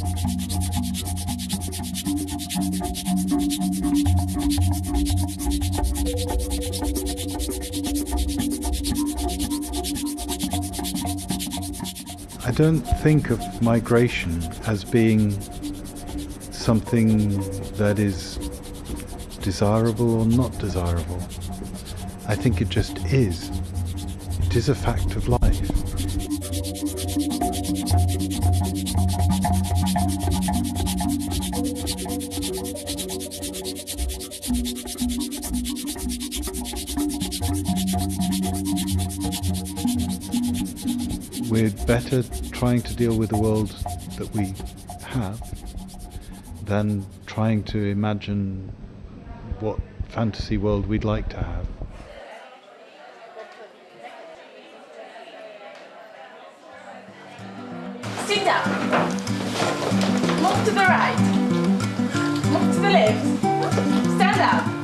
I don't think of migration as being something that is desirable or not desirable. I think it just is. It is a fact of life. Better trying to deal with the world that we have than trying to imagine what fantasy world we'd like to have. Sit down. Move to the right. Move to the left. Stand up.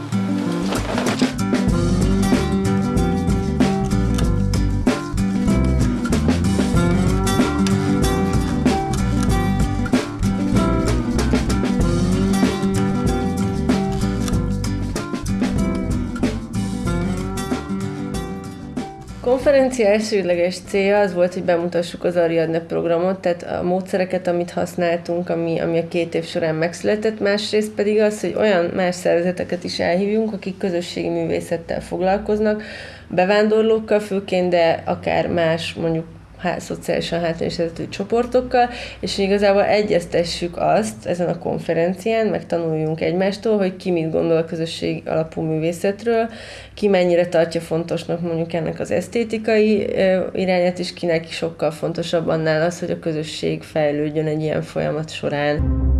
Konferencia elsődleges célja az volt, hogy bemutassuk az Ariadne programot, tehát a módszereket, amit használtunk, ami, ami a két év során megszületett, másrészt pedig az, hogy olyan más szervezeteket is elhívjunk, akik közösségi művészettel foglalkoznak, bevándorlókkal főként, de akár más, mondjuk há, szociálisan hátrányos helyzetű csoportokkal, és igazából egyeztessük azt ezen a konferencián, meg tanuljunk egymástól, hogy ki mit gondol a közösség alapú művészetről, ki mennyire tartja fontosnak mondjuk ennek az esztétikai irányát, és kinek sokkal fontosabb annál az, hogy a közösség fejlődjön egy ilyen folyamat során.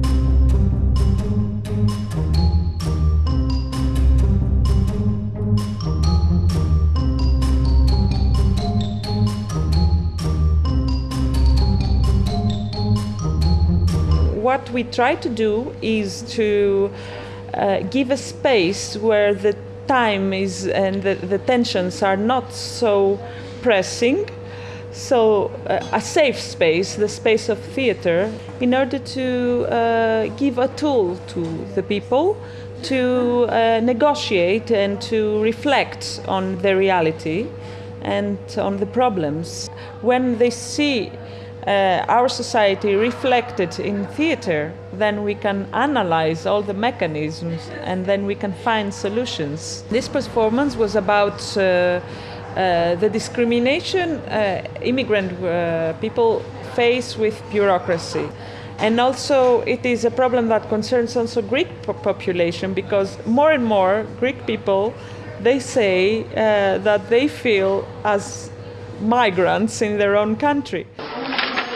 What we try to do is to uh, give a space where the time is and the, the tensions are not so pressing. So, uh, a safe space, the space of theater, in order to uh, give a tool to the people to uh, negotiate and to reflect on the reality and on the problems. When they see uh, our society reflected in theater, then we can analyze all the mechanisms and then we can find solutions. This performance was about uh, uh, the discrimination uh, immigrant uh, people face with bureaucracy. And also, it is a problem that concerns also Greek po- population because more and more Greek people they say uh, that they feel as migrants in their own country.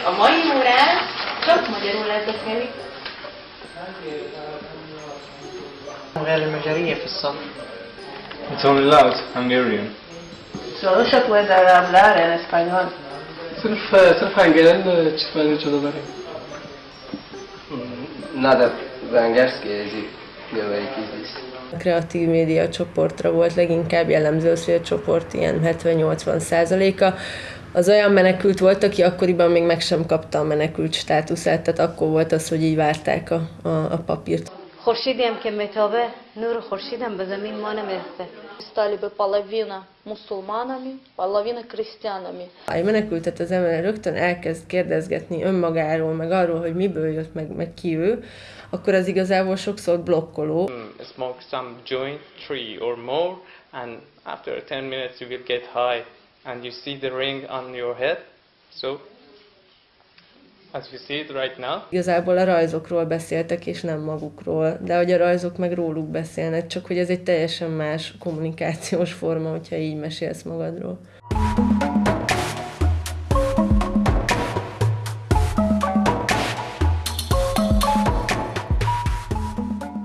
A mai órán csak magyarul lesz beszélni. It's only loud Hungarian. Solo se puede hablar en español. سلف سلف هنگرن چطوری جلو بریم؟ نه در هنگرسکی ازی بیاوری A kreatív média csoportra volt leginkább jellemző az, hogy a csoport ilyen 70-80 százaléka. Az olyan menekült volt, aki akkoriban még meg sem kapta a menekült státuszát, tehát akkor volt az, hogy így várták a, a, a papírt. خورشیدی هم که متابه نور خورشید هم به زمین ما نمیرسه стали бы половина мусульманами, половина крестьянами. Ha egy menekültet az ember rögtön elkezd kérdezgetni önmagáról, meg arról, hogy miből jött, meg, meg ki ő, akkor az igazából sokszor blokkoló. Smoke some joint, three or more, and after 10 minutes you will get high and you see the ring on your head. So, as you see it right now, Igazából a rajzokról beszéltek, és nem magukról, de hogy a rajzok meg róluk beszélnek, csak hogy ez egy teljesen más kommunikációs forma, hogyha így mesélsz magadról.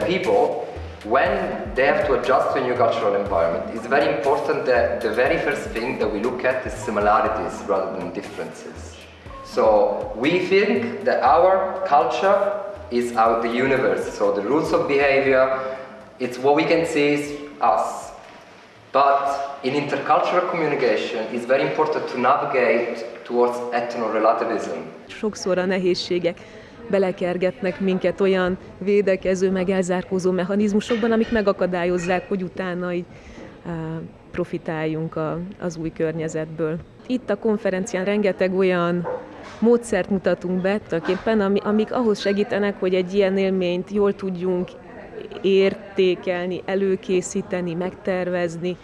People, when they have to adjust to a new cultural environment, it's very important that the very first thing that we look at is similarities rather than differences. So we think that our culture is out the universe, so the rules of behavior, it's what we can see is us. But in intercultural communication, it's very important to navigate towards ethno-relativism. Sokszor a nehézségek belekergetnek minket olyan védekező, meg elzárkózó mechanizmusokban, amik megakadályozzák, hogy utána így profitáljunk a, az új környezetből. Itt a konferencián rengeteg olyan módszert mutatunk be, tulajdonképpen, amik ahhoz segítenek, hogy egy ilyen élményt jól tudjunk értékelni, előkészíteni, megtervezni.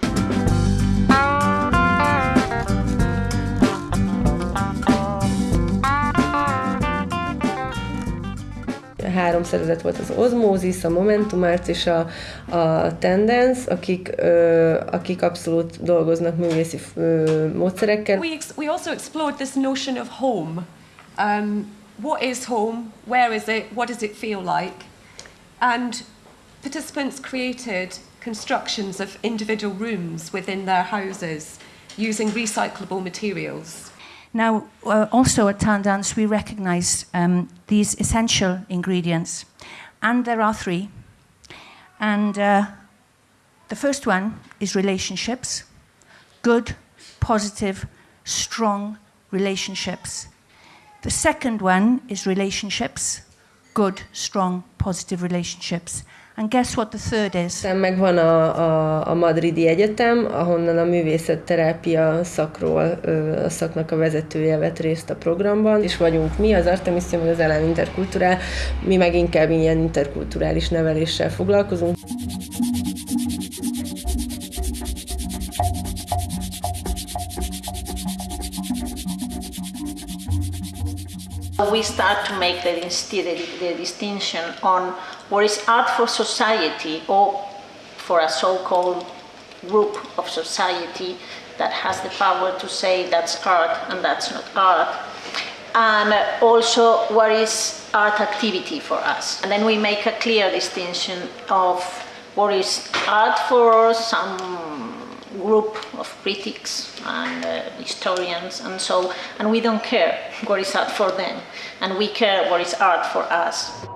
Három szervezet volt az Osmosis, a Momentum Arts és a, a Tendence, akik, ö, akik abszolút dolgoznak művészi ö, módszerekkel. We, we also explored this notion of home. Um, what is home? Where is it? What does it feel like? And participants created constructions of individual rooms within their houses using recyclable materials. Now, uh, also at Tandance, we recognize um, these essential ingredients, and there are three. And uh, the first one is relationships good, positive, strong relationships. The second one is relationships good, strong, positive relationships. And guess what the third is? Meg van a, a, a Madridi Egyetem, ahonnan a művészetterápia szakról a szaknak a vezetője vett részt a programban, és vagyunk mi, az Artemisium, az Elem Interkulturál, mi meg inkább ilyen interkulturális neveléssel foglalkozunk. We start to make the, the, the distinction on what is art for society or for a so-called group of society that has the power to say that's art and that's not art. And also what is art activity for us. And then we make a clear distinction of what is art for some group of critics and uh, historians and so and we don't care what is art for them and we care what is art for us